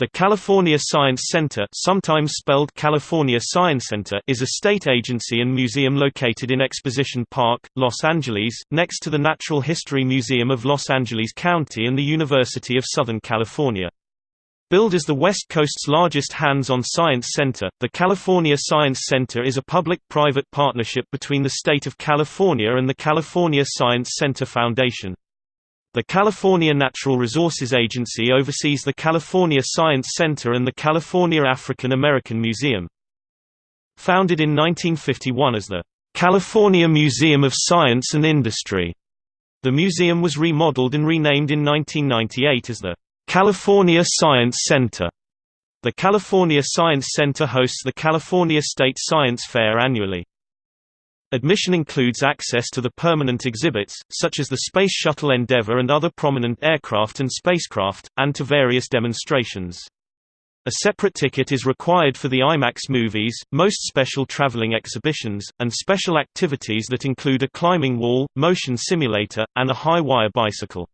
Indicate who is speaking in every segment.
Speaker 1: The California Science Center sometimes spelled California Science Center is a state agency and museum located in Exposition Park, Los Angeles, next to the Natural History Museum of Los Angeles County and the University of Southern California. Billed as the West Coast's largest hands-on science center, the California Science Center is a public-private partnership between the state of California and the California Science Center Foundation. The California Natural Resources Agency oversees the California Science Center and the California African American Museum. Founded in 1951 as the California Museum of Science and Industry, the museum was remodeled and renamed in 1998 as the California Science Center. The California Science Center hosts the California State Science Fair annually. Admission includes access to the permanent exhibits, such as the Space Shuttle Endeavour and other prominent aircraft and spacecraft, and to various demonstrations. A separate ticket is required for the IMAX movies, most special traveling exhibitions, and special activities that include a climbing wall, motion simulator, and a high-wire bicycle.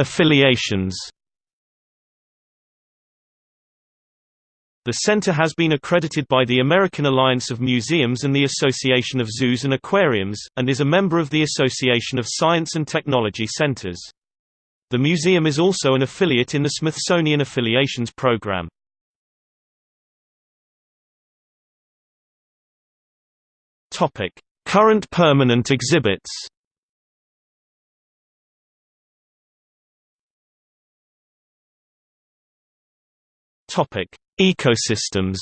Speaker 1: Affiliations The center has been accredited by the American Alliance of Museums and the Association of Zoos and Aquariums, and is a member of the Association of Science and Technology Centers. The museum is also an affiliate in the Smithsonian Affiliations Program. Current permanent exhibits Topic: Ecosystems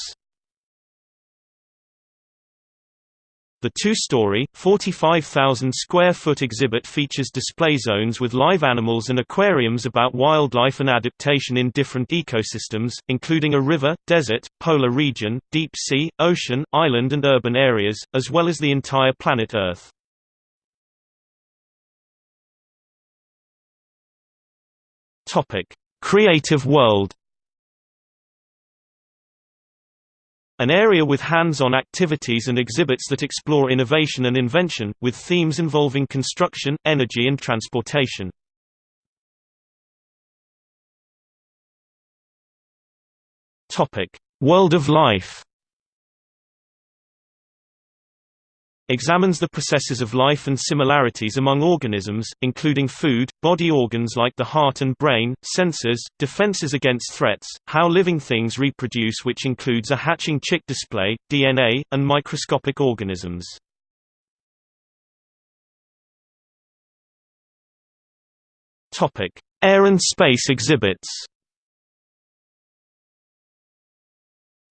Speaker 1: The two-story, 45,000-square-foot exhibit features display zones with live animals and aquariums about wildlife and adaptation in different ecosystems, including a river, desert, polar region, deep sea, ocean, island and urban areas, as well as the entire planet Earth. Creative world An area with hands-on activities and exhibits that explore innovation and invention, with themes involving construction, energy and transportation. World of life examines the processes of life and similarities among organisms, including food, body organs like the heart and brain, sensors, defenses against threats, how living things reproduce which includes a hatching chick display, DNA, and microscopic organisms. Air and space exhibits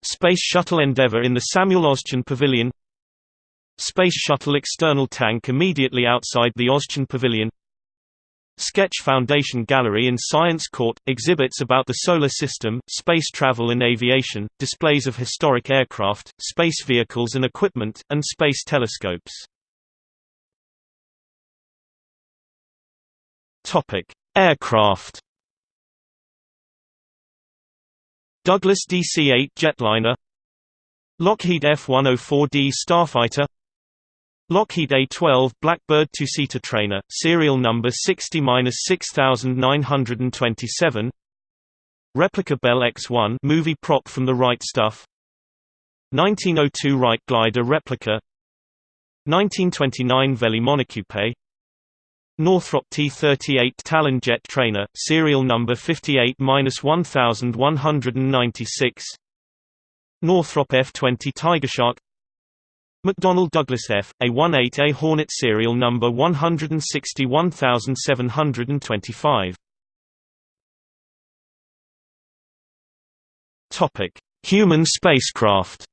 Speaker 1: Space Shuttle Endeavour in the Samuel Oschin Pavilion Space Shuttle external tank immediately outside the Oschin Pavilion. Sketch Foundation Gallery in Science Court, exhibits about the Solar System, space travel and aviation, displays of historic aircraft, space vehicles and equipment, and space telescopes. Aircraft. Douglas DC-8 jetliner. Lockheed F-104D Starfighter Lockheed A-12 Blackbird two-seater trainer, serial number 60-6927 Replica Bell X-1 movie prop from the Right Stuff. 1902 Wright glider replica. 1929 Velie Monocoupe Northrop T-38 Talon jet trainer, serial number 58-1196 Northrop F-20 Tigershark McDonnell Douglas F. A-18A Hornet serial number 161725. Topic: Human spacecraft.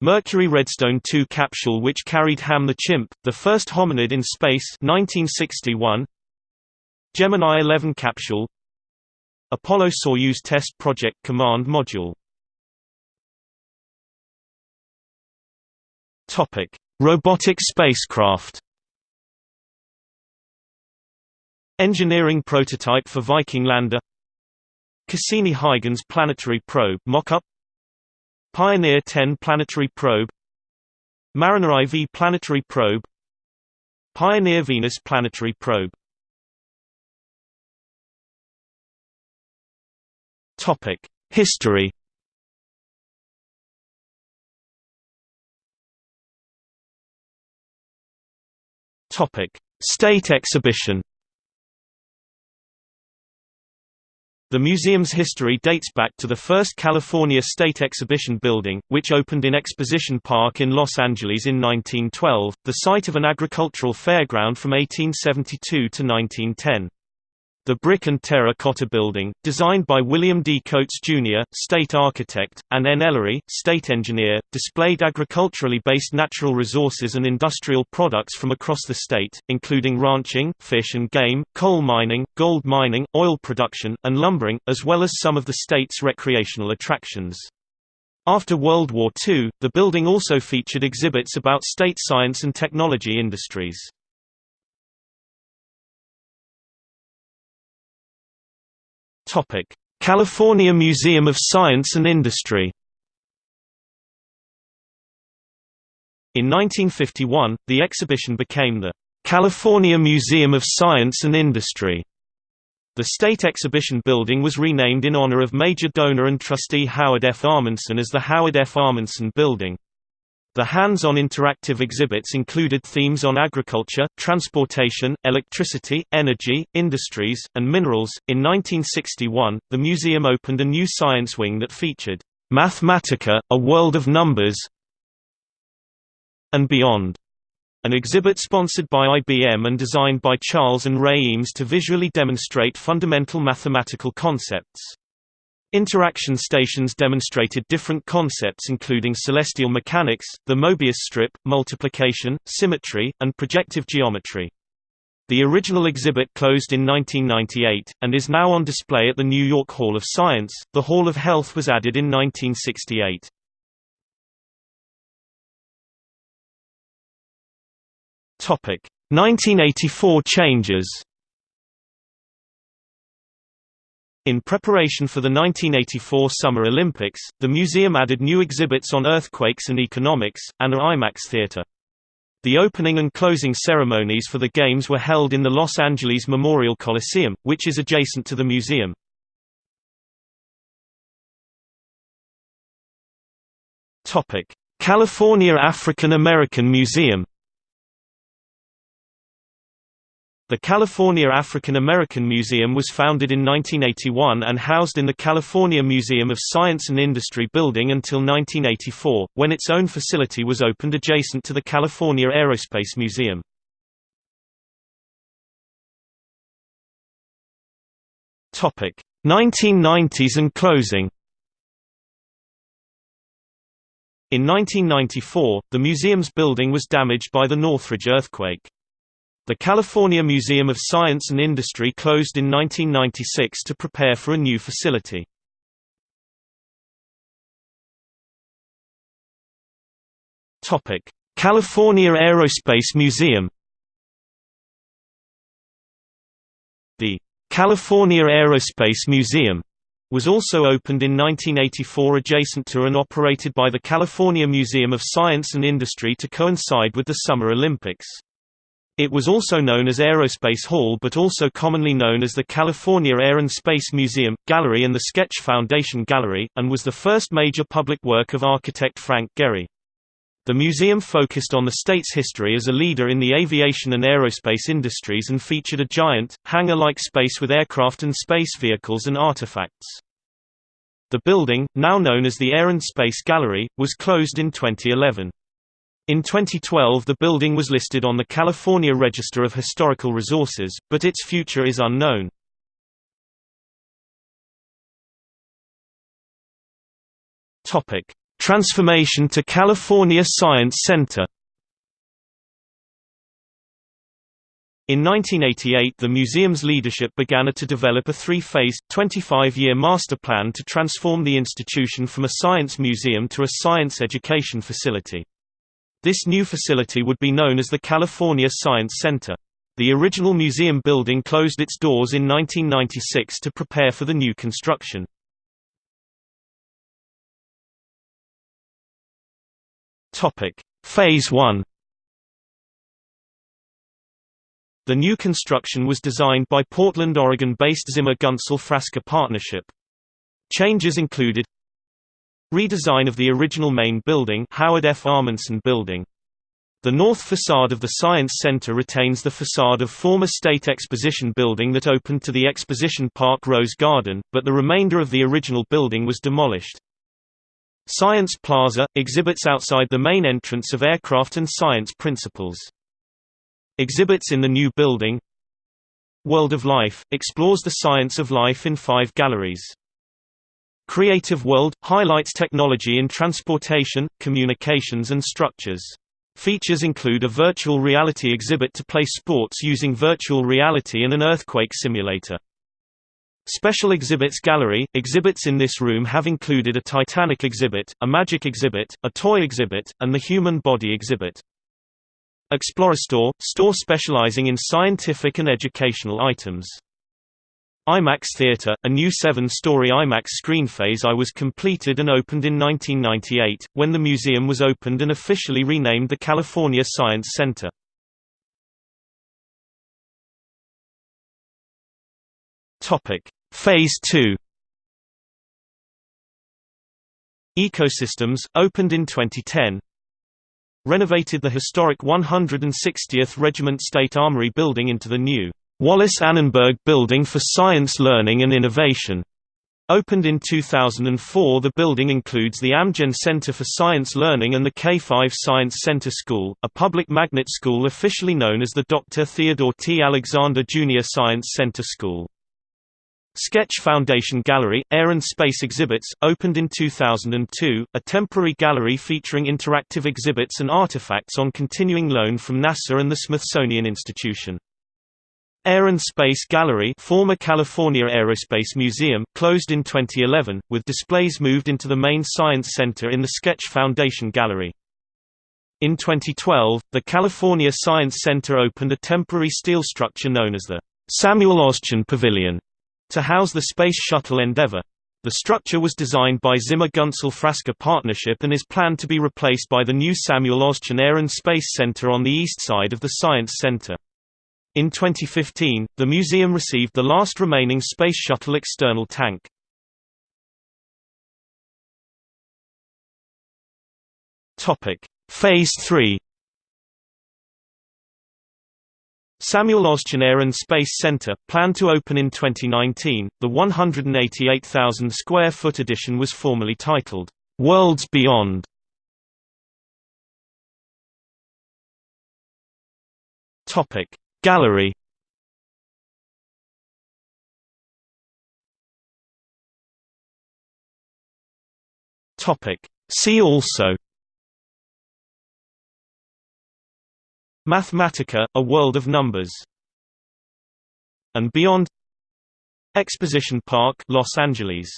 Speaker 1: Mercury Redstone 2 capsule which carried Ham the chimp, the first hominid in space 1961. Gemini 11 capsule Apollo-Soyuz test project command module Topic: Robotic spacecraft. Engineering prototype for Viking lander. Cassini-Huygens planetary probe mock-up. Pioneer 10 planetary probe. Mariner IV planetary probe. Pioneer Venus planetary probe History State exhibition The museum's history dates back to the first California State Exhibition Building, which opened in Exposition Park in Los Angeles in 1912, the site of an agricultural fairground from 1872 to 1910. The brick and terracotta building, designed by William D. Coates, Jr., state architect, and N. Ellery, state engineer, displayed agriculturally based natural resources and industrial products from across the state, including ranching, fish and game, coal mining, gold mining, oil production, and lumbering, as well as some of the state's recreational attractions. After World War II, the building also featured exhibits about state science and technology industries. California Museum of Science and Industry In 1951, the exhibition became the California Museum of Science and Industry. The State Exhibition Building was renamed in honor of major donor and trustee Howard F. Ahmanson as the Howard F. Ahmanson Building. The hands-on interactive exhibits included themes on agriculture, transportation, electricity, energy, industries, and minerals. In 1961, the museum opened a new science wing that featured Mathematica: A World of Numbers and Beyond, an exhibit sponsored by IBM and designed by Charles and Ray Eames to visually demonstrate fundamental mathematical concepts. Interaction stations demonstrated different concepts including celestial mechanics, the Mobius strip, multiplication, symmetry, and projective geometry. The original exhibit closed in 1998, and is now on display at the New York Hall of Science. The Hall of Health was added in 1968. Topic: 1984 changes. In preparation for the 1984 Summer Olympics, the museum added new exhibits on earthquakes and economics, and an IMAX theater. The opening and closing ceremonies for the Games were held in the Los Angeles Memorial Coliseum, which is adjacent to the museum. California African American Museum The California African American Museum was founded in 1981 and housed in the California Museum of Science and Industry building until 1984, when its own facility was opened adjacent to the California Aerospace Museum. Topic: 1990s and closing. In 1994, the museum's building was damaged by the Northridge earthquake. The California Museum of Science and Industry closed in 1996 to prepare for a new facility. California Aerospace Museum The California Aerospace Museum was also opened in 1984 adjacent to and operated by the California Museum of Science and Industry to coincide with the Summer Olympics. It was also known as Aerospace Hall but also commonly known as the California Air and Space Museum, Gallery and the Sketch Foundation Gallery, and was the first major public work of architect Frank Gehry. The museum focused on the state's history as a leader in the aviation and aerospace industries and featured a giant, hangar-like space with aircraft and space vehicles and artifacts. The building, now known as the Air and Space Gallery, was closed in 2011. In 2012 the building was listed on the California Register of Historical Resources, but its future is unknown. Transformation to California Science Center In 1988 the museum's leadership began to develop a three-phase, 25-year master plan to transform the institution from a science museum to a science education facility. This new facility would be known as the California Science Center. The original museum building closed its doors in 1996 to prepare for the new construction. Phase 1 The new construction was designed by Portland, Oregon-based Zimmer Gunsul Frasca Partnership. Changes included Redesign of the original main building Howard F. Ahmanson Building. The north facade of the Science Center retains the facade of former State Exposition Building that opened to the Exposition Park Rose Garden, but the remainder of the original building was demolished. Science Plaza – exhibits outside the main entrance of Aircraft and Science Principles. Exhibits in the new building World of Life – explores the science of life in five galleries. Creative World – highlights technology in transportation, communications and structures. Features include a virtual reality exhibit to play sports using virtual reality and an earthquake simulator. Special Exhibits Gallery – Exhibits in this room have included a Titanic exhibit, a magic exhibit, a toy exhibit, and the human body exhibit. Explorastore – store specializing in scientific and educational items. IMAX Theater, a new seven-story IMAX screen phase I was completed and opened in 1998, when the museum was opened and officially renamed the California Science Center. Phase 2. Ecosystems opened in 2010. Renovated the historic 160th Regiment State Armory building into the new Wallis Annenberg Building for Science Learning and Innovation. Opened in 2004 the building includes the Amgen Center for Science Learning and the K-5 Science Center School, a public magnet school officially known as the Dr. Theodore T. Alexander Jr. Science Center School. Sketch Foundation Gallery, Air and Space Exhibits, opened in 2002, a temporary gallery featuring interactive exhibits and artifacts on continuing loan from NASA and the Smithsonian Institution. Air and Space Gallery former California Aerospace Museum closed in 2011, with displays moved into the main Science Center in the Sketch Foundation Gallery. In 2012, the California Science Center opened a temporary steel structure known as the Samuel Oschin Pavilion to house the Space Shuttle Endeavour. The structure was designed by Zimmer Gunsul Frasca Partnership and is planned to be replaced by the new Samuel Oschin Air and Space Center on the east side of the Science Center. In 2015, the museum received the last remaining Space Shuttle external tank. Phase 3 Samuel and Space Center, planned to open in 2019, the 188,000 square foot edition was formally titled, Worlds Beyond. Topic Gallery. See also. Mathematica, a world of numbers. And beyond. Exposition Park, Los Angeles